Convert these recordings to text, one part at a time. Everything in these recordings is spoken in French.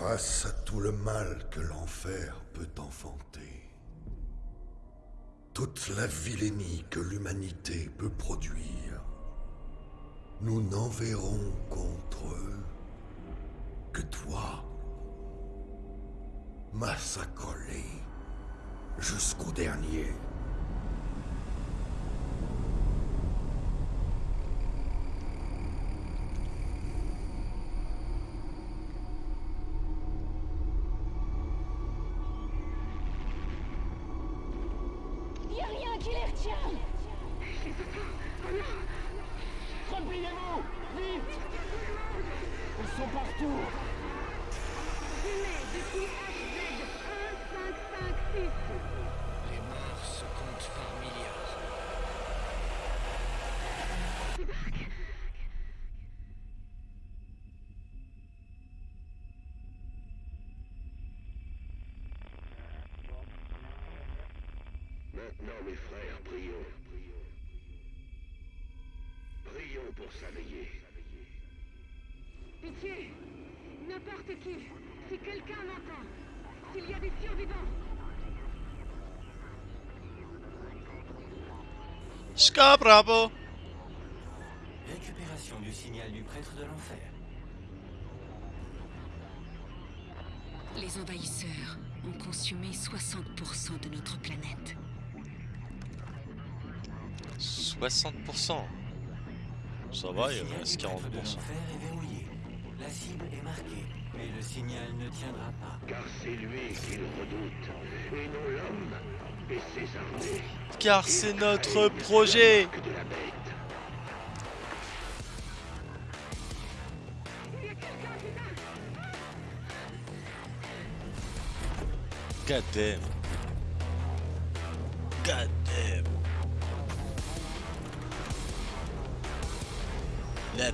Face à tout le mal que l'enfer peut enfanter, toute la vilainie que l'humanité peut produire, nous n'enverrons contre eux que toi, massacré jusqu'au dernier. Maintenant, mes frères, prions. Prions pour s'aveiller. Pitié N'importe qui Si quelqu'un m'entend S'il y a des survivants Ska bravo Récupération du signal du prêtre de l'enfer. Les envahisseurs ont consumé 60% de notre planète. 60%. Ça va, il reste signal du prêtre de 40%. l'enfer est verrouillé. La cible est marquée, mais le signal ne tiendra pas. Car c'est lui qu'il redoute, et non l'homme et ses armées. Car c'est notre projet. God damn.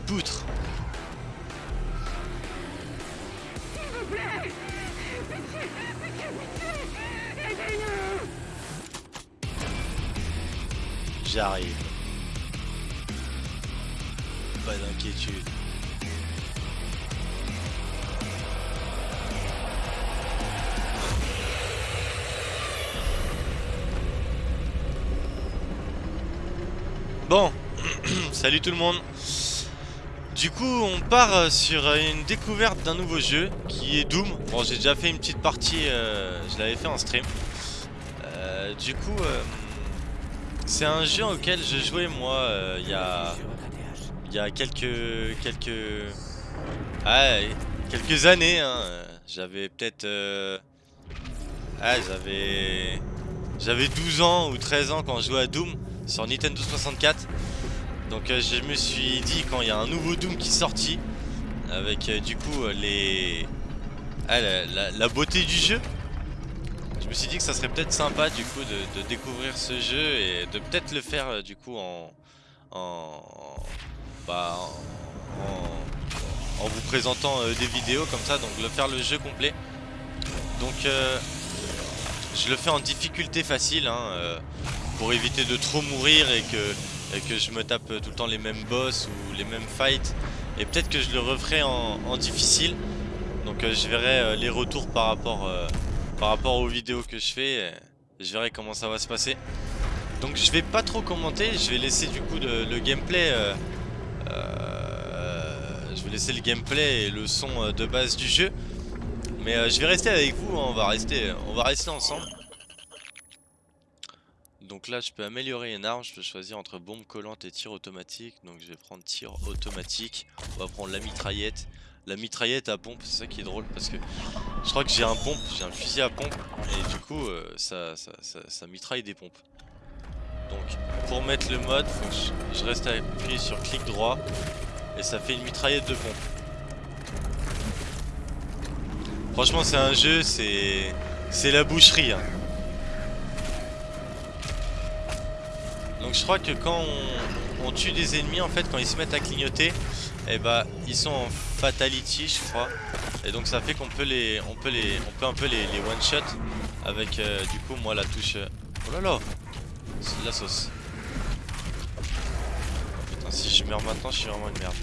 Poutre J'arrive. Pas d'inquiétude. Bon, salut tout le monde. Du coup, on part euh, sur euh, une découverte d'un nouveau jeu qui est Doom. Bon, j'ai déjà fait une petite partie, euh, je l'avais fait en stream. Du coup, c'est un jeu auquel je jouais moi il y a y a quelques années hein. j'avais peut-être j'avais j'avais 12 ans ou 13 ans quand je jouais à Doom sur Nintendo 64 donc euh, je me suis dit quand il y a un nouveau Doom qui est sorti avec euh, du coup euh, les ah, la, beauté du jeu je me suis dit que ça serait peut-être sympa du coup de, découvrir ce jeu et de peut-être le faire du coup en en bah, en, en- en vous présentant des vidéos comme ça, donc le faire le jeu complet. Donc je le fais en difficulté facile hein, pour éviter de trop mourir et que, et que je me tape tout le temps les mêmes boss ou les mêmes fights. Et peut-être que je le referai en, difficile. Donc euh, je verrai euh, les retours par rapport, euh, par rapport aux vidéos que je fais. je verrai comment ça va se passer. Donc je vais pas trop commenter, je vais laisser du coup le, gameplay. euh, euh, je vais laisser le gameplay et le son euh, de base du jeu. Mais euh, je vais rester avec vous, hein, on va rester, on va rester ensemble. Donc là je peux améliorer une arme, je peux choisir entre bombe collante et tir automatique. Donc je vais prendre tir automatique. On va prendre la mitraillette. La mitraillette à pompe, c'est ça qui est drôle parce que je crois que j'ai un pompe, j'ai un fusil à pompe et du coup euh, ça, ça, ça, mitraille des pompes. Donc pour mettre le mode, je reste appuyé sur clic droit et ça fait une mitraillette de pompe. Franchement c'est un jeu, c'est c'est la boucherie. hein. Donc je crois que quand on, tue des ennemis en fait quand ils se mettent à clignoter, et bah ils sont en fatality je crois. Et donc ça fait qu'on peut les on peut les on peut un peu les, les one shot avec euh, du coup moi la touche euh, Oh là là C'est de la sauce. Putain si je meurs maintenant je suis vraiment une merde.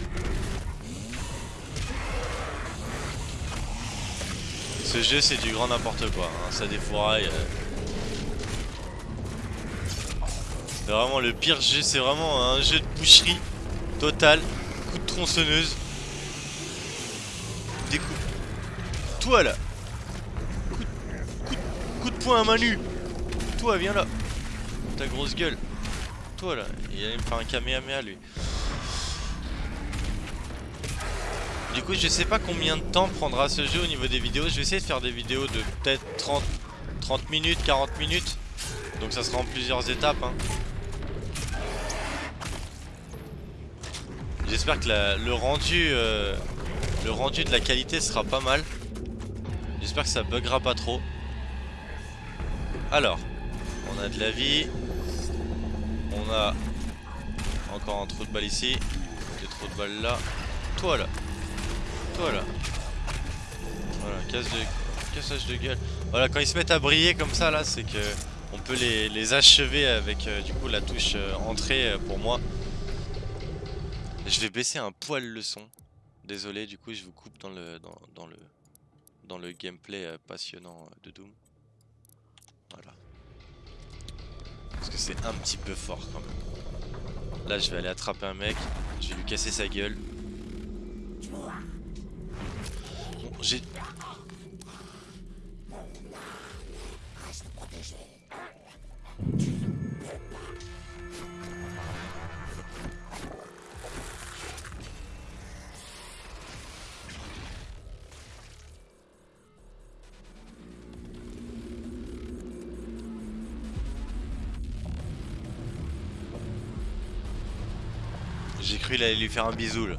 Ce jeu c'est du grand n'importe quoi, hein. ça défouraille. euh. C'est vraiment le pire jeu, c'est vraiment un jeu de boucherie total. Coup de tronçonneuse. Découpe. Toi là coup de, coup de- coup de poing à main nue Toi viens là Ta grosse gueule Toi là Il allait me faire un kamehameha lui Du coup je sais pas combien de temps prendra ce jeu au niveau des vidéos Je vais essayer de faire des vidéos de peut-être 30, 30 minutes, 40 minutes Donc ça sera en plusieurs étapes hein. J'espère que le rendu euh, le rendu de la qualité sera pas mal. J'espère que ça buggera pas trop. Alors, on a de la vie. On a encore un trou de balle ici. Des trous de balle là. Toi là. Toi là. Voilà, casse de... cassage de gueule. Voilà, quand ils se mettent à briller comme ça là, c'est que on peut les, achever avec euh, du coup la touche euh, entrée pour moi. Je vais baisser un poil le son. Désolé, du coup, je vous coupe dans le dans, dans le dans le gameplay euh, passionnant euh, de Doom. Voilà. Parce que c'est un petit peu fort quand même. Là, je vais aller attraper un mec, je vais lui casser sa gueule. Bon, j'ai j'ai il allait lui faire un bisou. Le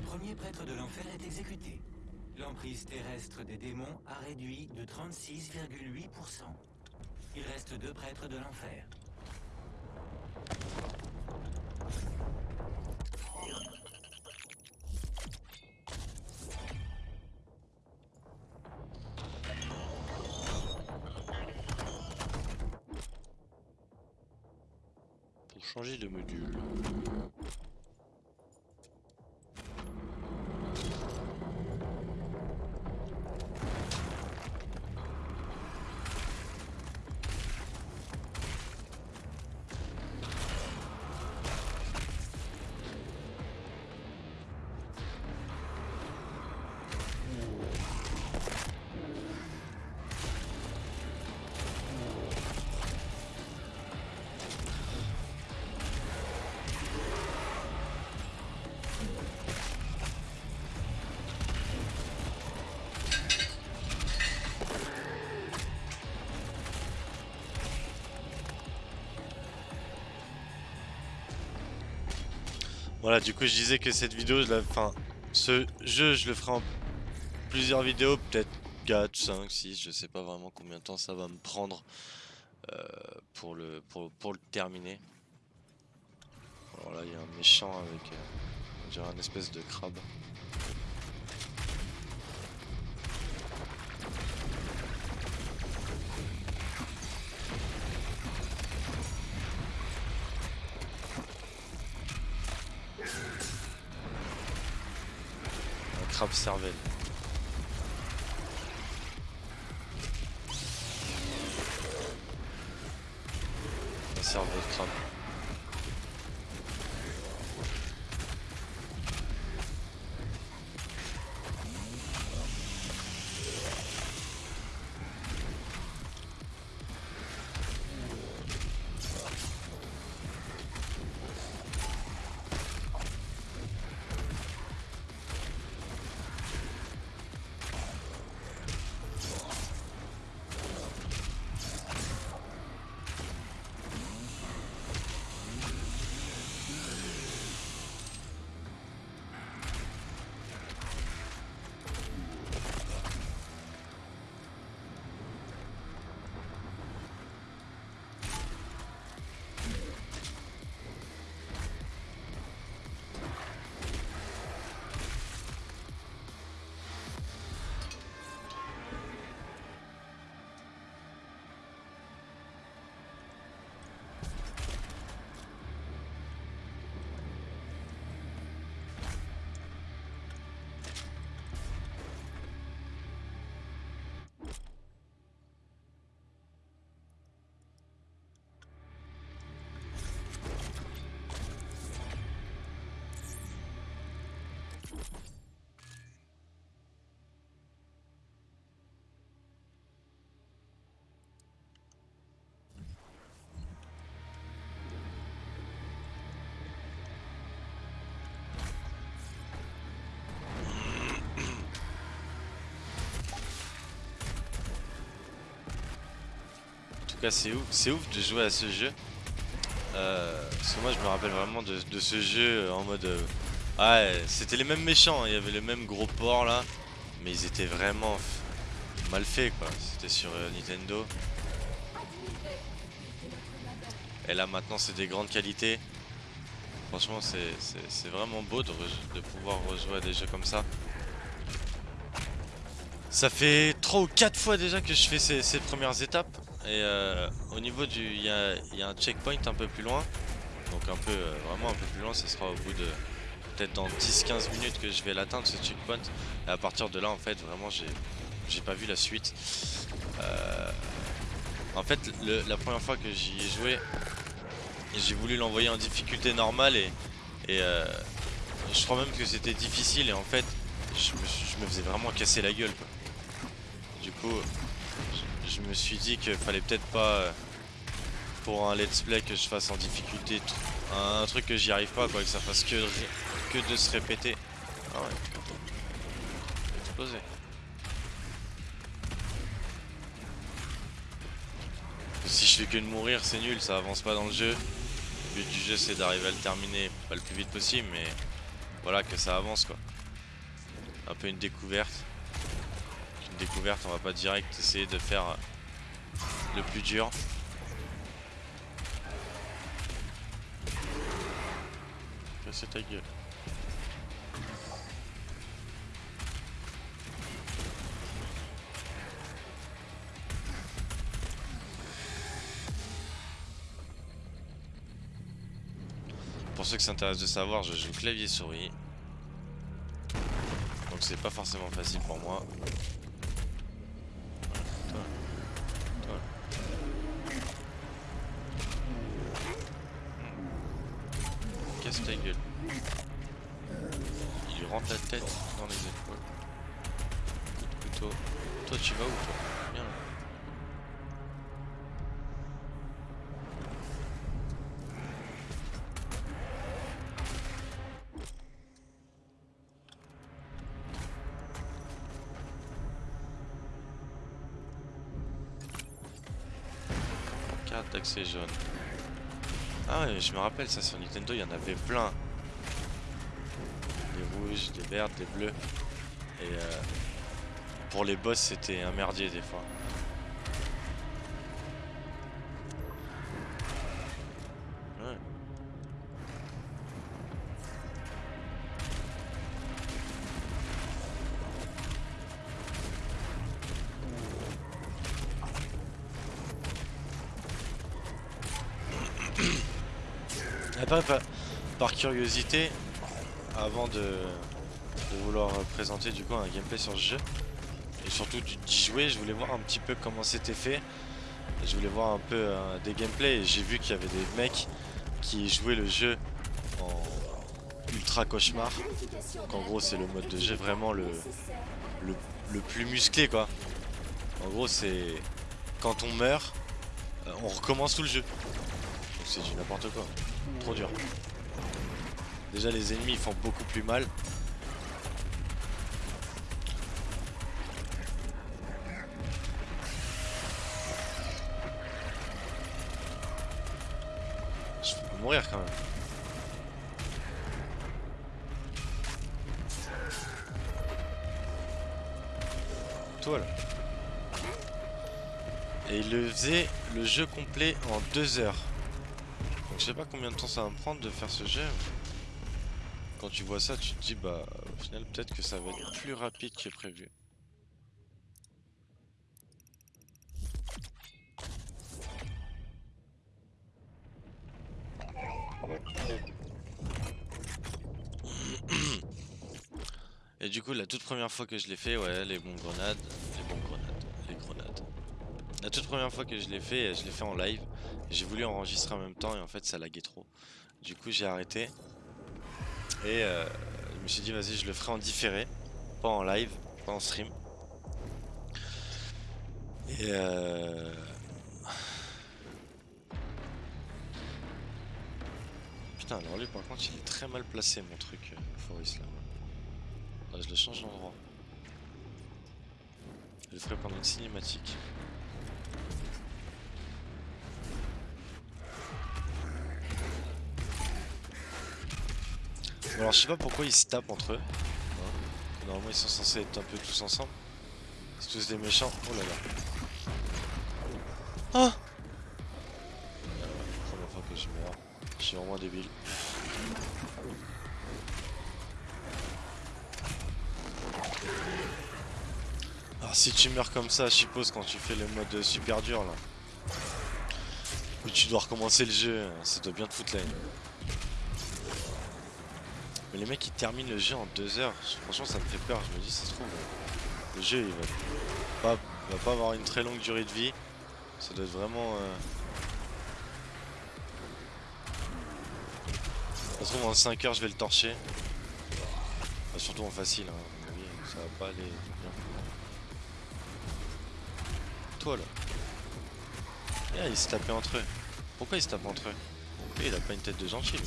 premier prêtre de l'enfer est exécuté. L'emprise terrestre des démons a réduit de 36,8%. Il reste deux prêtres de l'enfer. Changer de module. Voilà, du coup, je disais que cette vidéo, enfin, ce jeu, je le ferai en plusieurs vidéos, peut-être 4, 5, 6, je sais pas vraiment combien de temps ça va me prendre euh, pour, le, pour, pour le terminer. Alors là, il y a un méchant avec, euh, on dirait un espèce de crabe. Cervelle. C'est ouf, c'est ouf de jouer à ce jeu. Euh, parce que moi je me rappelle vraiment de, ce jeu en mode... euh, ouais, c'était les mêmes méchants, hein. il y avait le même gros port là. Mais ils étaient vraiment mal faits quoi. C'était sur euh, Nintendo. Et là maintenant c'est des grandes qualités. Franchement c'est vraiment beau de, pouvoir rejouer à des jeux comme ça. Ça fait 3 ou 4 fois déjà que je fais ces premières étapes. Et euh, au niveau du... Il y a, un checkpoint un peu plus loin. Donc un peu, euh, vraiment un peu plus loin, ce sera au bout de... Peut-être dans 10-15 minutes que je vais l'atteindre ce checkpoint. Et à partir de là en fait vraiment j'ai pas vu la suite. Euh, en fait la première fois que j'y ai joué, j'ai voulu l'envoyer en difficulté normale et, euh, je crois même que c'était difficile et en fait je me, faisais vraiment casser la gueule. Du coup je, me suis dit qu'il fallait peut-être pas euh, pour un let's play que je fasse en difficulté un, truc que j'y arrive pas quoi, que ça fasse que, que de se répéter. Ah ouais, explosé. Si je fais que de mourir, c'est nul, ça avance pas dans le jeu. Le but du jeu, c'est d'arriver à le terminer, pas le plus vite possible, mais voilà, que ça avance quoi. Un peu une découverte. Découverte, on va pas direct essayer de faire le plus dur. Casser ta gueule. Pour ceux qui s'intéressent de savoir, je joue clavier souris. Donc c'est pas forcément facile pour moi. Ta gueule. Il rentre la tête dans les épaules. Coup de couteau. Toi tu vas où toi Viens là. Carte d'accès jaune. Ah ouais, je me rappelle ça sur Nintendo, il y en avait plein. Des rouges, des verts, des bleus. Et euh, pour les boss, c'était un merdier des fois. Après, par, par curiosité, avant de, vouloir présenter du coup un gameplay sur ce jeu, et surtout d'y jouer, je voulais voir un petit peu comment c'était fait. Je voulais voir un peu euh, des gameplays et j'ai vu qu'il y avait des mecs qui jouaient le jeu en ultra cauchemar. Donc en gros c'est le mode de jeu vraiment le, le, le plus musclé quoi. En gros c'est quand on meurt, euh, on recommence tout le jeu. Donc c'est du n'importe quoi. Trop dur. Déjà les ennemis font beaucoup plus mal. Je peux mourir quand même. Toi là. Et il le faisait le jeu complet en deux heures. Je sais pas combien de temps ça va me prendre de faire ce jeu. Quand tu vois ça, tu te dis bah au final peut-être que ça va être plus rapide que prévu. Et du coup la toute première fois que je l'ai fait, ouais les bombes grenades, les bombes grenades, les grenades. La toute première fois que je l'ai fait, je l'ai fait en live. J'ai voulu enregistrer en même temps et en fait ça laguait trop. Du coup j'ai arrêté. Et euh, je me suis dit vas-y je le ferai en différé. Pas en live, pas en stream. Et euh... Putain alors lui par contre il est très mal placé mon truc euh, Forest là. Ouais, je le change d'endroit. Je le ferai pendant une cinématique. Bon, alors je sais pas pourquoi ils se tapent entre eux. hein. Normalement ils sont censés être un peu tous ensemble. C'est tous des méchants. Oh là là. Ah Première fois que je meurs. Je suis vraiment débile. Alors si tu meurs comme ça, je suppose quand tu fais le mode super dur là. Où tu dois recommencer le jeu, ça doit bien te foutre la haine. Mais les mecs ils terminent le jeu en deux heures, franchement ça me fait peur, je me dis ça se trouve. Le jeu il va pas, avoir une très longue durée de vie. Ça doit être vraiment... Euh... Ça se trouve en 5 heures je vais le torcher. Surtout en facile, hein. avis, ça va pas aller bien. Toi là. Ah, ils se tapaient entre eux. Pourquoi ils se tapent entre eux? Il a pas une tête de gentil lui?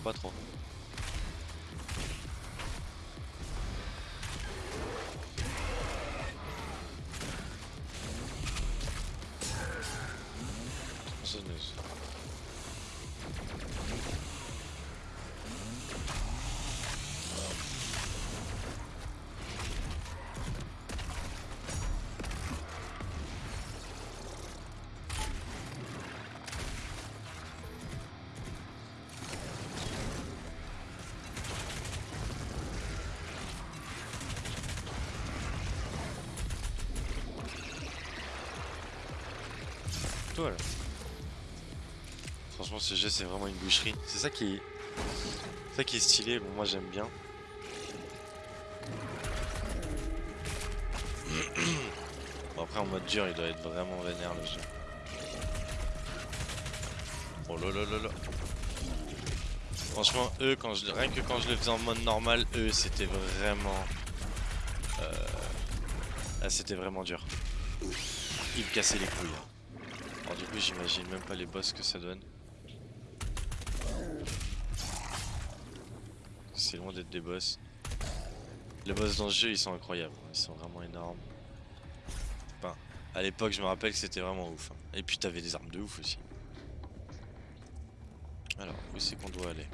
Pas trop. Franchement ce jeu c'est vraiment une boucherie. C'est ça qui est... ça qui est stylé, bon moi j'aime bien. Bon après en mode dur il doit être vraiment vénère le jeu. Oh là là là là. Franchement eux quand je rien que quand je le faisais en mode normal, eux c'était vraiment. Euh... ah, c'était vraiment dur. Ils me cassaient les couilles. hein. J'imagine même pas les boss que ça donne. C'est loin d'être des boss. Les boss dans ce jeu ils sont incroyables, ils sont vraiment énormes. Enfin, à l'époque je me rappelle que c'était vraiment ouf. hein. Et puis t'avais des armes de ouf aussi. Alors, où c'est qu'on doit aller?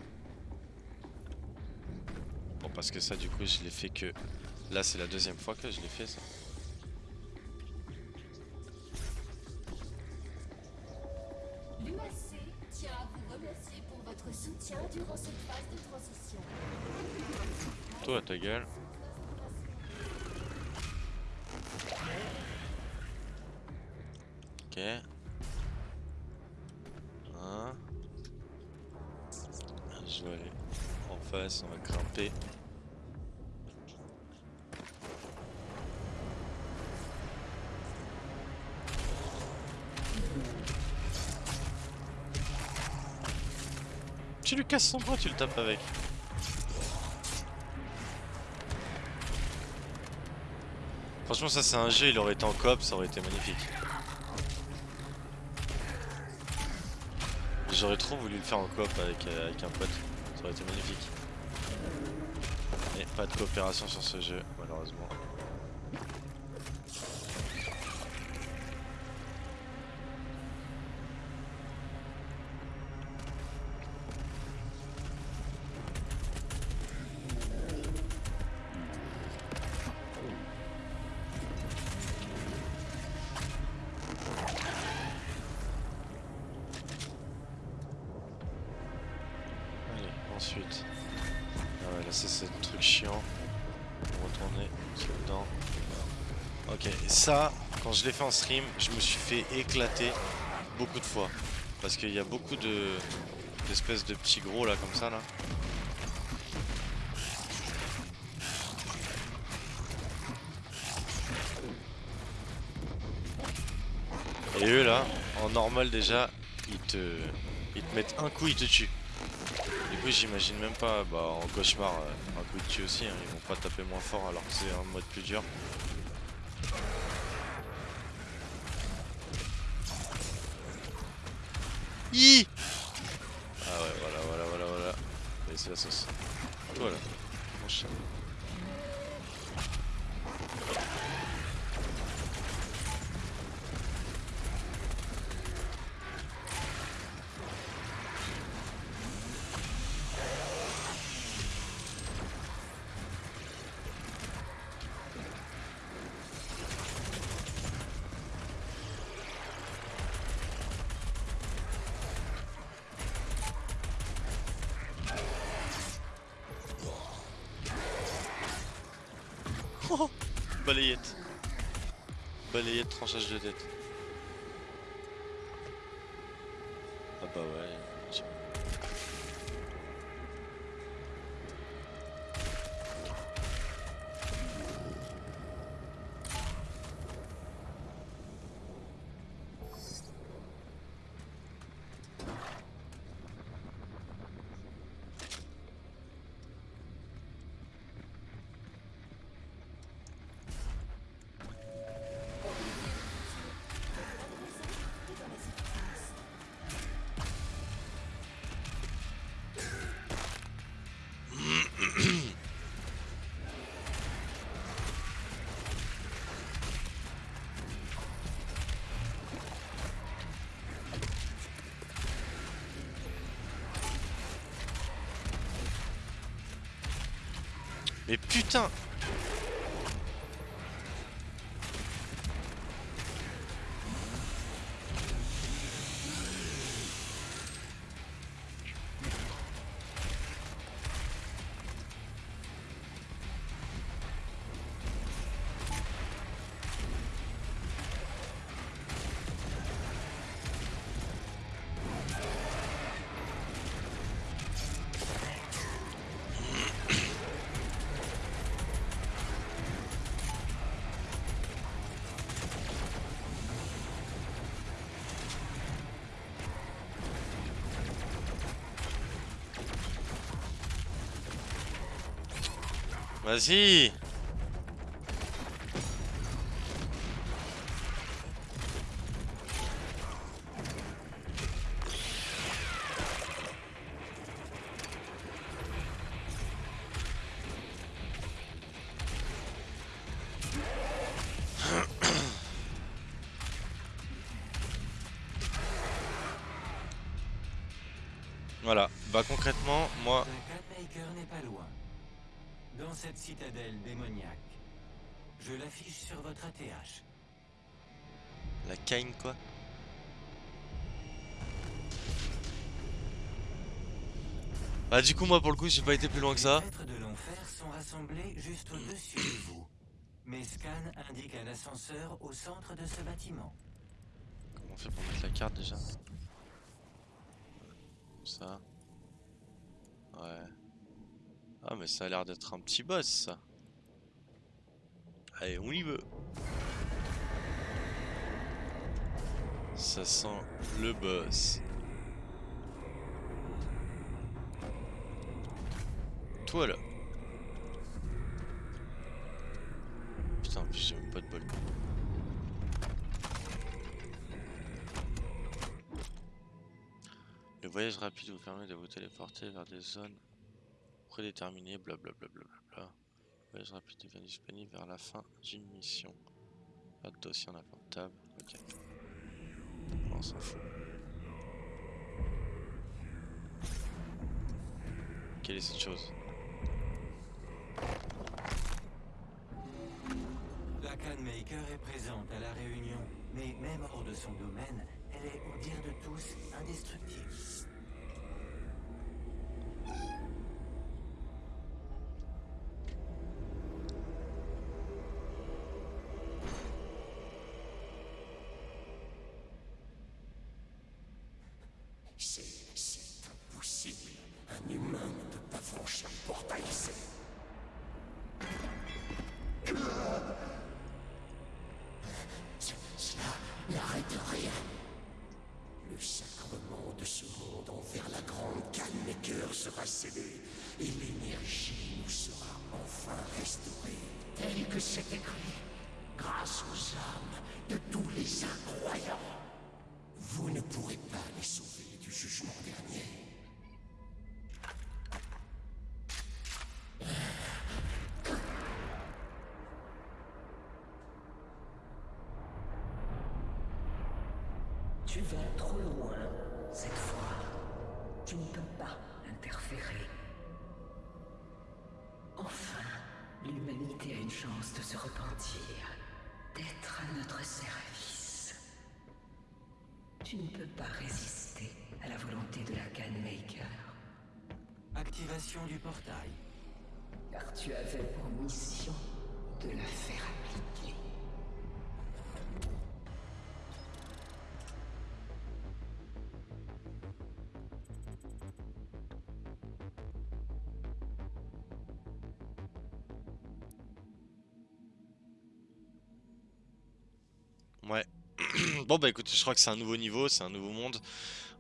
Bon parce que ça du coup je l'ai fait que... Là c'est la deuxième fois que je l'ai fait ça. Soutien durant cette phase de transition. Toi ta gueule. Ok. Un. Je vais aller en face, on va grimper. Tu lui casses son bras, tu le tapes avec. Franchement ça c'est un jeu, il aurait été en coop, ça aurait été magnifique. J'aurais trop voulu le faire en coop avec, euh, avec un pote, ça aurait été magnifique. Mais pas de coopération sur ce jeu, malheureusement. Ah ouais, là c'est ce truc chiant. Retourner dedans. Ok, ça, quand je l'ai fait en stream, je me suis fait éclater beaucoup de fois. Parce qu'il y a beaucoup de d'espèces de petits gros là comme ça là. Et eux là, en normal déjà, ils te, ils te mettent un coup, ils te tuent. Coup j'imagine même pas, bah en cauchemar, euh, un coup de tue aussi, hein, ils vont pas taper moins fort alors que c'est un mode plus dur ah ouais voilà voilà voilà voilà. Allez c'est la sauce. Voilà. Mon chat. Oh Balayette. Balayette, tranchage de tête. Mais putain Vas-y Voilà, bah concrètement, moi, n'est pas loin. Dans cette citadelle démoniaque. Je l'affiche sur votre ATH. la Kain quoi. Bah du coup moi pour le coup j'ai pas été plus loin que ça. Les de l'enfer sont rassemblés juste au-dessus de vous. Mes scans indiquent un ascenseur au centre de ce bâtiment. Comment on fait pour mettre la carte déjà? Comme ça. Ouais. Ah mais ça a l'air d'être un petit boss ça. Allez on y veut. Ça sent le boss. Toi là. Putain, j'ai même pas de bol. Le voyage rapide vous permet de vous téléporter vers des zones prédéterminées, blablabla. Le voyage rapide devient disponible vers la fin d'une mission. Pas de dossier en inventable. Ok. On s'en fout. Quelle est cette chose? La Canmaker est présente à la réunion, mais même hors de son domaine, elle est, au dire de tous, indestructible. Tu vas trop loin, cette fois. Tu ne peux pas interférer. Enfin, l'humanité a une chance de se repentir, d'être à notre service. Tu ne peux pas résister à la volonté de la Canmaker, Activation du portail. car tu avais pour mission de la faire appliquer. Bon bah écoute, je crois que c'est un nouveau niveau, c'est un nouveau monde.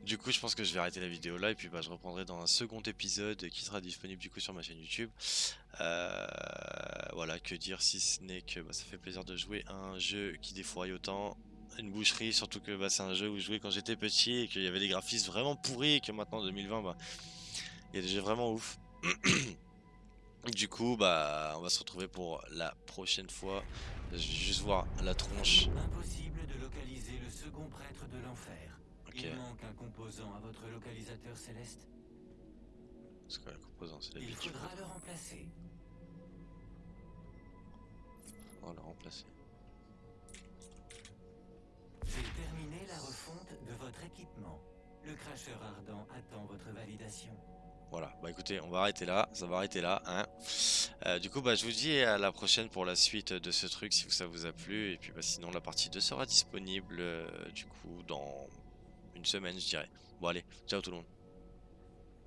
Du coup, je pense que je vais arrêter la vidéo là et puis bah, je reprendrai dans un second épisode qui sera disponible du coup sur ma chaîne YouTube. Euh, voilà, que dire si ce n'est que bah, ça fait plaisir de jouer à un jeu qui défouraille autant. Une boucherie, surtout que bah, c'est un jeu où je jouais quand j'étais petit et qu'il y avait des graphismes vraiment pourris et que maintenant en 2020, bah, il y a des jeux vraiment ouf. Du coup, bah, on va se retrouver pour la prochaine fois. Je vais juste voir la tronche. Second prêtre de l'enfer. Il manque un composant à votre localisateur céleste. C'est quoi C'est la Il faudra le remplacer. On va le remplacer. J'ai terminé la refonte de votre équipement. Le cracheur ardent attend votre validation. Voilà, bah écoutez, on va arrêter là, ça va arrêter là, hein. Euh, du coup, bah je vous dis à la prochaine pour la suite de ce truc, si ça vous a plu. Et puis bah sinon, la partie 2 sera disponible, euh, du coup, dans une semaine, je dirais. Bon allez, ciao tout le monde.